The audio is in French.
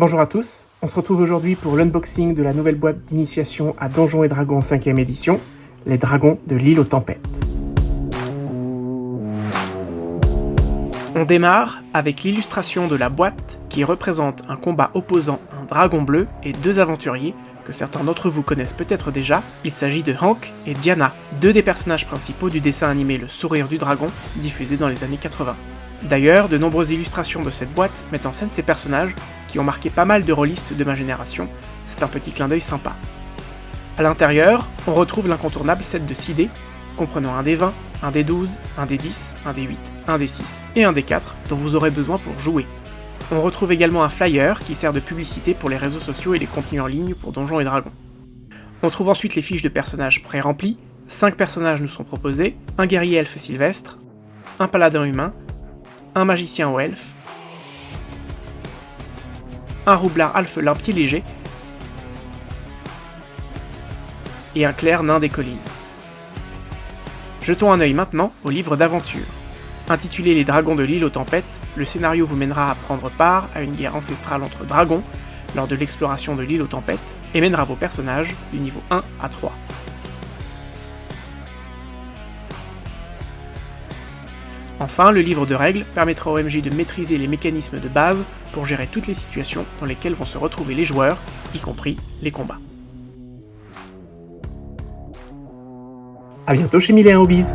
Bonjour à tous, on se retrouve aujourd'hui pour l'unboxing de la nouvelle boîte d'initiation à Donjons et Dragons 5ème édition, les Dragons de l'île aux Tempêtes. On démarre avec l'illustration de la boîte qui représente un combat opposant un dragon bleu et deux aventuriers certains d'entre vous connaissent peut-être déjà, il s'agit de Hank et Diana, deux des personnages principaux du dessin animé Le Sourire du Dragon, diffusé dans les années 80. D'ailleurs, de nombreuses illustrations de cette boîte mettent en scène ces personnages, qui ont marqué pas mal de rôlistes de ma génération, c'est un petit clin d'œil sympa. A l'intérieur, on retrouve l'incontournable set de 6 dés, comprenant un d 20, un d 12, un d 10, un d 8, un d 6 et un d 4 dont vous aurez besoin pour jouer. On retrouve également un flyer qui sert de publicité pour les réseaux sociaux et les contenus en ligne pour Donjons et Dragons. On trouve ensuite les fiches de personnages pré-remplies, 5 personnages nous sont proposés, un guerrier elfe sylvestre, un paladin humain, un magicien au elfe, un roublard alphelin pied léger, et un clair nain des collines. Jetons un œil maintenant au livre d'aventure. Intitulé Les Dragons de l'île aux tempêtes, le scénario vous mènera à prendre part à une guerre ancestrale entre dragons lors de l'exploration de l'île aux tempêtes et mènera vos personnages du niveau 1 à 3. Enfin, le livre de règles permettra au MJ de maîtriser les mécanismes de base pour gérer toutes les situations dans lesquelles vont se retrouver les joueurs, y compris les combats. A bientôt chez Mille Hobbies